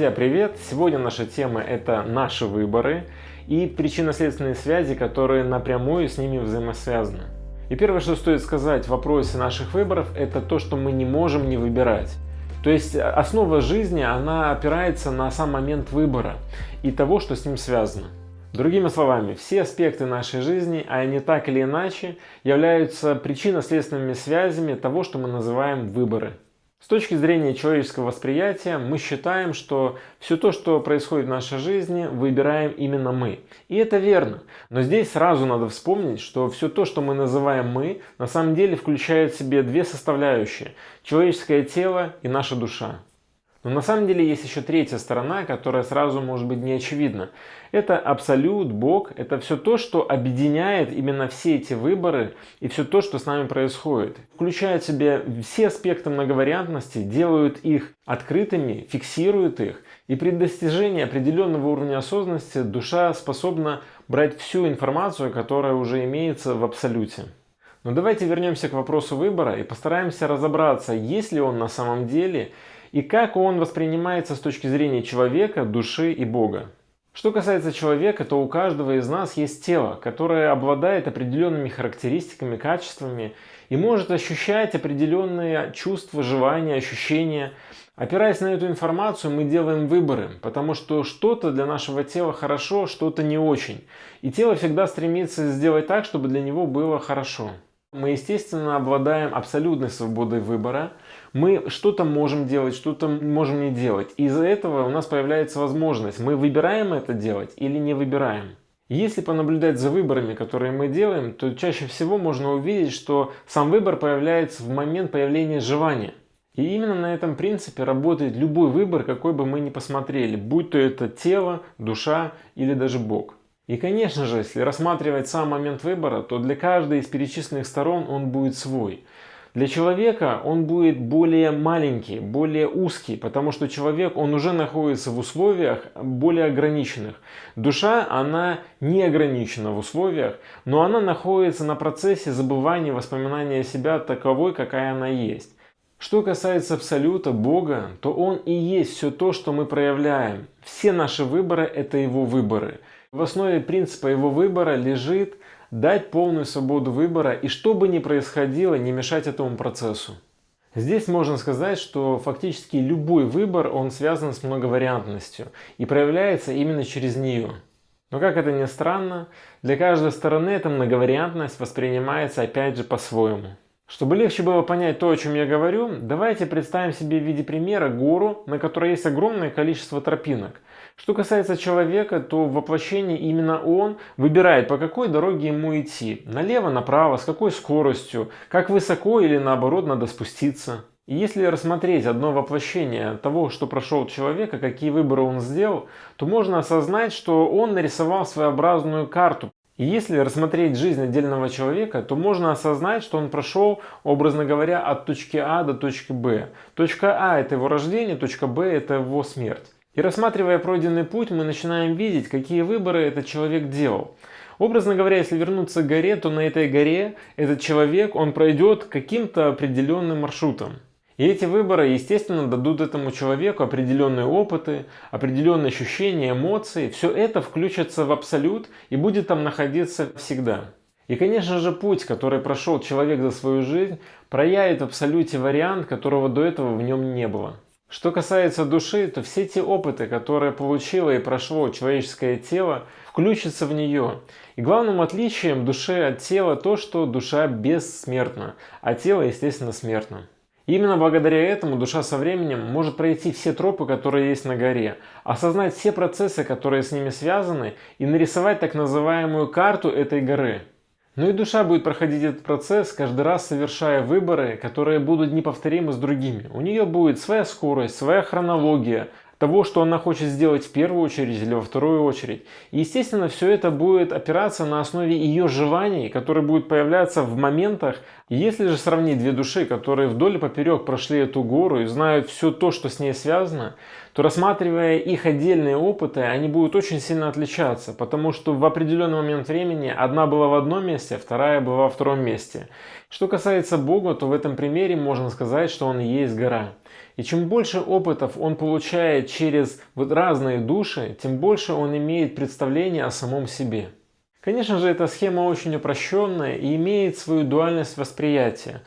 Друзья, привет! Сегодня наша тема это наши выборы и причинно-следственные связи, которые напрямую с ними взаимосвязаны. И первое, что стоит сказать в вопросе наших выборов, это то, что мы не можем не выбирать. То есть основа жизни, она опирается на сам момент выбора и того, что с ним связано. Другими словами, все аспекты нашей жизни, а они так или иначе, являются причинно-следственными связями того, что мы называем выборы. С точки зрения человеческого восприятия мы считаем, что все то, что происходит в нашей жизни, выбираем именно мы. И это верно. Но здесь сразу надо вспомнить, что все то, что мы называем мы, на самом деле включает в себе две составляющие. Человеческое тело и наша душа. Но на самом деле есть еще третья сторона, которая сразу может быть не очевидна. Это абсолют, Бог, это все то, что объединяет именно все эти выборы и все то, что с нами происходит. Включает в себе все аспекты многовариантности, делают их открытыми, фиксируют их. И при достижении определенного уровня осознанности душа способна брать всю информацию, которая уже имеется в абсолюте. Но давайте вернемся к вопросу выбора и постараемся разобраться, есть ли он на самом деле и как он воспринимается с точки зрения человека, души и Бога. Что касается человека, то у каждого из нас есть тело, которое обладает определенными характеристиками, качествами и может ощущать определенные чувства, желания, ощущения. Опираясь на эту информацию, мы делаем выборы, потому что что-то для нашего тела хорошо, что-то не очень. И тело всегда стремится сделать так, чтобы для него было хорошо. Мы, естественно, обладаем абсолютной свободой выбора. Мы что-то можем делать, что-то можем не делать. Из-за этого у нас появляется возможность, мы выбираем это делать или не выбираем. Если понаблюдать за выборами, которые мы делаем, то чаще всего можно увидеть, что сам выбор появляется в момент появления желания. И именно на этом принципе работает любой выбор, какой бы мы ни посмотрели, будь то это тело, душа или даже Бог. И конечно же, если рассматривать сам момент выбора, то для каждой из перечисленных сторон он будет свой. Для человека он будет более маленький, более узкий, потому что человек, он уже находится в условиях более ограниченных. Душа, она не ограничена в условиях, но она находится на процессе забывания воспоминания себя таковой, какая она есть. Что касается Абсолюта, Бога, то Он и есть все то, что мы проявляем. Все наши выборы – это Его выборы. В основе принципа его выбора лежит дать полную свободу выбора и что бы ни происходило, не мешать этому процессу. Здесь можно сказать, что фактически любой выбор, он связан с многовариантностью и проявляется именно через нее. Но как это ни странно, для каждой стороны эта многовариантность воспринимается опять же по-своему. Чтобы легче было понять то, о чем я говорю, давайте представим себе в виде примера гору, на которой есть огромное количество тропинок. Что касается человека, то в воплощении именно он выбирает, по какой дороге ему идти. Налево, направо, с какой скоростью, как высоко или наоборот надо спуститься. И если рассмотреть одно воплощение того, что прошел человека, какие выборы он сделал, то можно осознать, что он нарисовал своеобразную карту, и если рассмотреть жизнь отдельного человека, то можно осознать, что он прошел, образно говоря, от точки А до точки Б. Точка А – это его рождение, точка Б – это его смерть. И рассматривая пройденный путь, мы начинаем видеть, какие выборы этот человек делал. Образно говоря, если вернуться к горе, то на этой горе этот человек, он пройдет каким-то определенным маршрутом. И эти выборы, естественно, дадут этому человеку определенные опыты, определенные ощущения, эмоции. Все это включится в абсолют и будет там находиться всегда. И, конечно же, путь, который прошел человек за свою жизнь, проявит в абсолюте вариант, которого до этого в нем не было. Что касается души, то все те опыты, которые получило и прошло человеческое тело, включатся в нее. И главным отличием души от тела то, что душа бессмертна, а тело, естественно, смертно. Именно благодаря этому душа со временем может пройти все тропы, которые есть на горе, осознать все процессы, которые с ними связаны и нарисовать так называемую карту этой горы. Но и душа будет проходить этот процесс, каждый раз совершая выборы, которые будут неповторимы с другими. У нее будет своя скорость, своя хронология, того, что она хочет сделать в первую очередь или во вторую очередь. И, естественно, все это будет опираться на основе ее желаний, которые будут появляться в моментах. Если же сравнить две души, которые вдоль и поперек прошли эту гору и знают все то, что с ней связано, то рассматривая их отдельные опыты, они будут очень сильно отличаться, потому что в определенный момент времени одна была в одном месте, вторая была во втором месте. Что касается Бога, то в этом примере можно сказать, что Он и есть гора. И чем больше опытов он получает через вот разные души, тем больше он имеет представление о самом себе. Конечно же, эта схема очень упрощенная и имеет свою дуальность восприятия.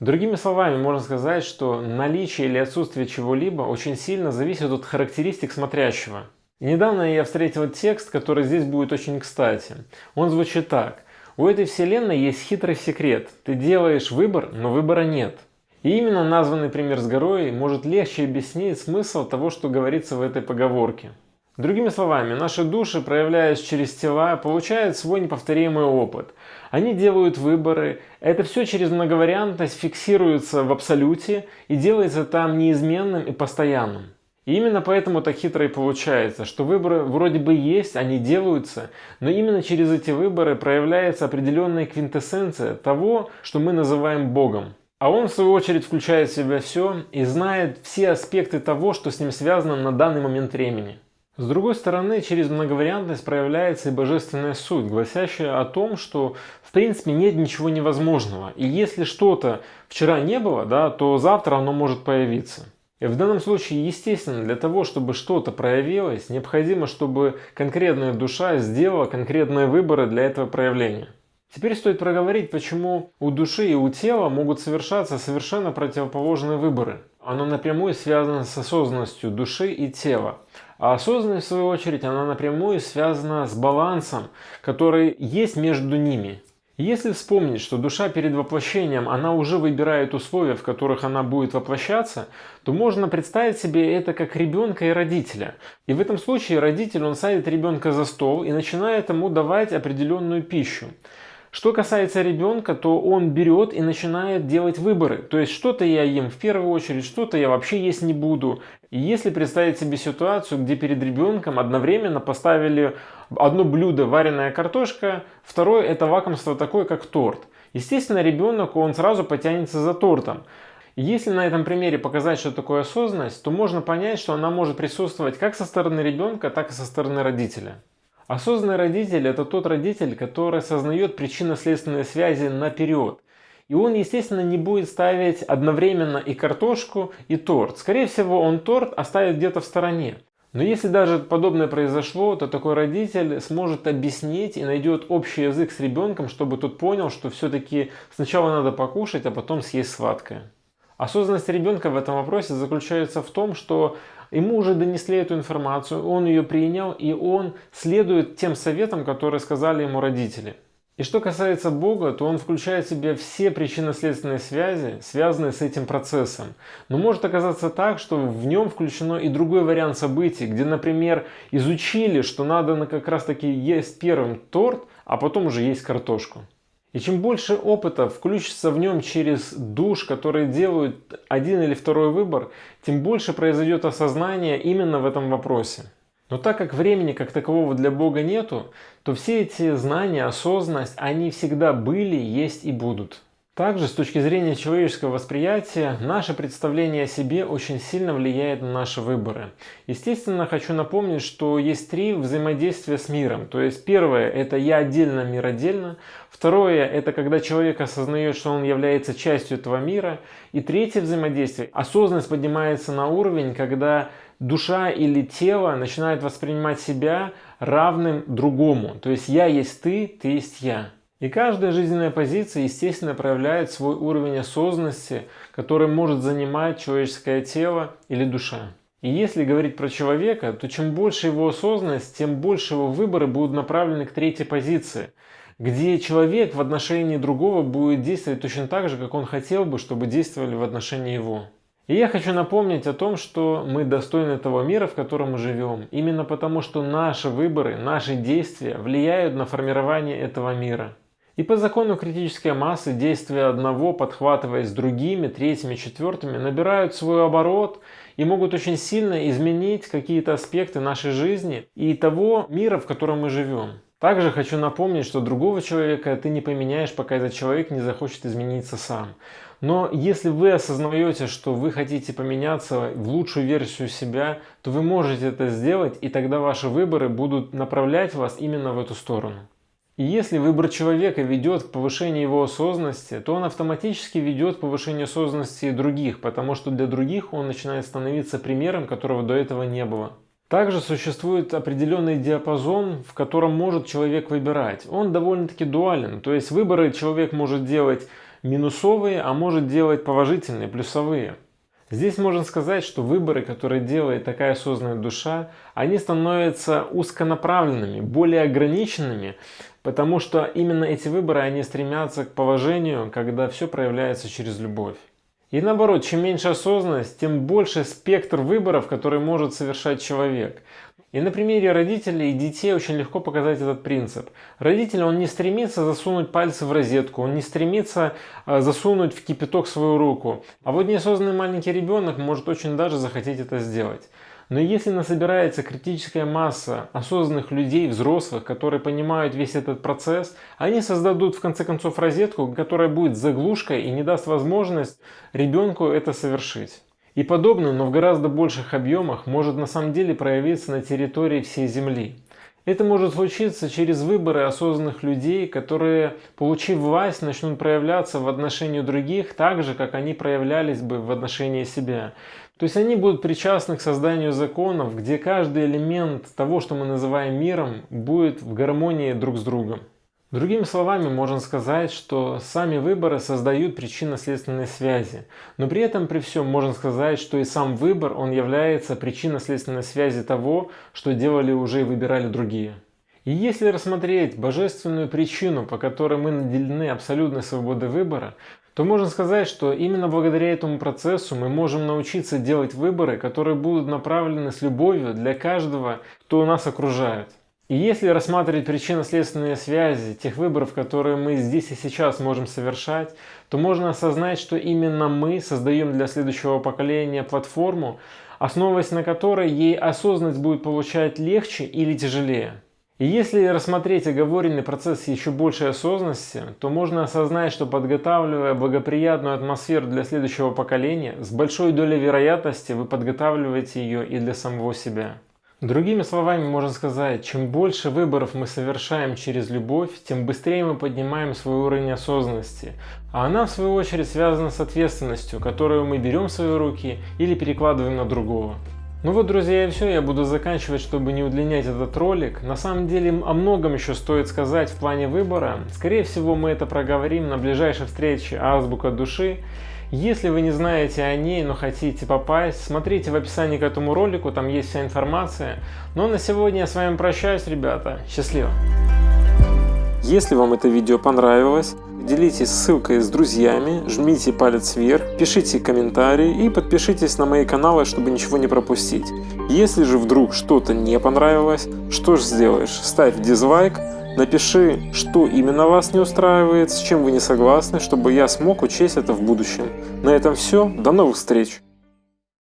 Другими словами, можно сказать, что наличие или отсутствие чего-либо очень сильно зависит от характеристик смотрящего. И недавно я встретил текст, который здесь будет очень кстати. Он звучит так. У этой вселенной есть хитрый секрет. Ты делаешь выбор, но выбора нет. И именно названный пример с горой может легче объяснить смысл того, что говорится в этой поговорке. Другими словами, наши души, проявляясь через тела, получают свой неповторимый опыт. Они делают выборы, это все через многовариантность фиксируется в абсолюте и делается там неизменным и постоянным. И именно поэтому так хитро и получается, что выборы вроде бы есть, они делаются, но именно через эти выборы проявляется определенная квинтэссенция того, что мы называем Богом. А он, в свою очередь, включает в себя все и знает все аспекты того, что с ним связано на данный момент времени. С другой стороны, через многовариантность проявляется и божественная суть, гласящая о том, что в принципе нет ничего невозможного. И если что-то вчера не было, да, то завтра оно может появиться. И в данном случае, естественно, для того, чтобы что-то проявилось, необходимо, чтобы конкретная душа сделала конкретные выборы для этого проявления. Теперь стоит проговорить, почему у души и у тела могут совершаться совершенно противоположные выборы. Оно напрямую связано с осознанностью души и тела. А осознанность, в свою очередь, она напрямую связана с балансом, который есть между ними. Если вспомнить, что душа перед воплощением, она уже выбирает условия, в которых она будет воплощаться, то можно представить себе это как ребенка и родителя. И в этом случае родитель, он садит ребенка за стол и начинает ему давать определенную пищу. Что касается ребенка, то он берет и начинает делать выборы. То есть что-то я ем в первую очередь, что-то я вообще есть не буду. И если представить себе ситуацию, где перед ребенком одновременно поставили одно блюдо вареная картошка, второе это лакомство такое, как торт. Естественно, ребенок, он сразу потянется за тортом. Если на этом примере показать, что такое осознанность, то можно понять, что она может присутствовать как со стороны ребенка, так и со стороны родителя. Осознанный родитель – это тот родитель, который осознает причинно-следственные связи наперед. И он, естественно, не будет ставить одновременно и картошку, и торт. Скорее всего, он торт оставит где-то в стороне. Но если даже подобное произошло, то такой родитель сможет объяснить и найдет общий язык с ребенком, чтобы тот понял, что все-таки сначала надо покушать, а потом съесть сладкое. Осознанность ребенка в этом вопросе заключается в том, что ему уже донесли эту информацию, он ее принял и он следует тем советам, которые сказали ему родители. И что касается Бога, то он включает в себя все причинно-следственные связи, связанные с этим процессом. Но может оказаться так, что в нем включено и другой вариант событий, где, например, изучили, что надо как раз таки есть первым торт, а потом уже есть картошку. И чем больше опыта включится в нем через душ, которые делают один или второй выбор, тем больше произойдет осознание именно в этом вопросе. Но так как времени как такового для Бога нету, то все эти знания, осознанность, они всегда были, есть и будут. Также с точки зрения человеческого восприятия, наше представление о себе очень сильно влияет на наши выборы. Естественно, хочу напомнить, что есть три взаимодействия с миром. То есть первое – это я отдельно, мир отдельно. Второе – это когда человек осознает, что он является частью этого мира. И третье взаимодействие – осознанность поднимается на уровень, когда душа или тело начинает воспринимать себя равным другому. То есть я есть ты, ты есть я. И каждая жизненная позиция, естественно, проявляет свой уровень осознанности, который может занимать человеческое тело или душа. И если говорить про человека, то чем больше его осознанность, тем больше его выборы будут направлены к третьей позиции, где человек в отношении другого будет действовать точно так же, как он хотел бы, чтобы действовали в отношении его. И я хочу напомнить о том, что мы достойны того мира, в котором мы живем, именно потому что наши выборы, наши действия влияют на формирование этого мира. И по закону критической массы действия одного, подхватываясь другими, третьими, четвертыми, набирают свой оборот и могут очень сильно изменить какие-то аспекты нашей жизни и того мира, в котором мы живем. Также хочу напомнить, что другого человека ты не поменяешь, пока этот человек не захочет измениться сам. Но если вы осознаете, что вы хотите поменяться в лучшую версию себя, то вы можете это сделать, и тогда ваши выборы будут направлять вас именно в эту сторону. И если выбор человека ведет к повышению его осознанности, то он автоматически ведет к повышению осознанности других, потому что для других он начинает становиться примером, которого до этого не было. Также существует определенный диапазон, в котором может человек выбирать. Он довольно-таки дуален, то есть выборы человек может делать минусовые, а может делать положительные, плюсовые. Здесь можно сказать, что выборы, которые делает такая осознанная душа, они становятся узконаправленными, более ограниченными, потому что именно эти выборы, они стремятся к положению, когда все проявляется через любовь. И наоборот, чем меньше осознанность, тем больше спектр выборов, которые может совершать человек. И на примере родителей и детей очень легко показать этот принцип. Родитель, он не стремится засунуть пальцы в розетку, он не стремится э, засунуть в кипяток свою руку. А вот неосознанный маленький ребенок может очень даже захотеть это сделать. Но если насобирается критическая масса осознанных людей, взрослых, которые понимают весь этот процесс, они создадут в конце концов розетку, которая будет заглушкой и не даст возможность ребенку это совершить. И подобное, но в гораздо больших объемах, может на самом деле проявиться на территории всей Земли. Это может случиться через выборы осознанных людей, которые, получив власть, начнут проявляться в отношении других так же, как они проявлялись бы в отношении себя. То есть они будут причастны к созданию законов, где каждый элемент того, что мы называем миром, будет в гармонии друг с другом. Другими словами, можно сказать, что сами выборы создают причинно-следственные связи. Но при этом, при всем, можно сказать, что и сам выбор, он является причинно-следственной связи того, что делали уже и выбирали другие. И если рассмотреть божественную причину, по которой мы наделены абсолютной свободой выбора, то можно сказать, что именно благодаря этому процессу мы можем научиться делать выборы, которые будут направлены с любовью для каждого, кто нас окружает. И если рассматривать причинно-следственные связи тех выборов, которые мы здесь и сейчас можем совершать, то можно осознать, что именно мы создаем для следующего поколения платформу, основываясь на которой ей осознанность будет получать легче или тяжелее. И если рассмотреть оговоренный процесс еще большей осознанности, то можно осознать, что подготавливая благоприятную атмосферу для следующего поколения, с большой долей вероятности вы подготавливаете ее и для самого себя. Другими словами можно сказать, чем больше выборов мы совершаем через любовь, тем быстрее мы поднимаем свой уровень осознанности. А она в свою очередь связана с ответственностью, которую мы берем в свои руки или перекладываем на другого. Ну вот, друзья, и все, я буду заканчивать, чтобы не удлинять этот ролик. На самом деле о многом еще стоит сказать в плане выбора. Скорее всего, мы это проговорим на ближайшей встрече Азбука Души. Если вы не знаете о ней, но хотите попасть, смотрите в описании к этому ролику, там есть вся информация. Ну а на сегодня я с вами прощаюсь, ребята. Счастливо! Если вам это видео понравилось, делитесь ссылкой с друзьями, жмите палец вверх, пишите комментарии и подпишитесь на мои каналы, чтобы ничего не пропустить. Если же вдруг что-то не понравилось, что же сделаешь? Ставь дизлайк, Напиши, что именно вас не устраивает, с чем вы не согласны, чтобы я смог учесть это в будущем. На этом все, до новых встреч!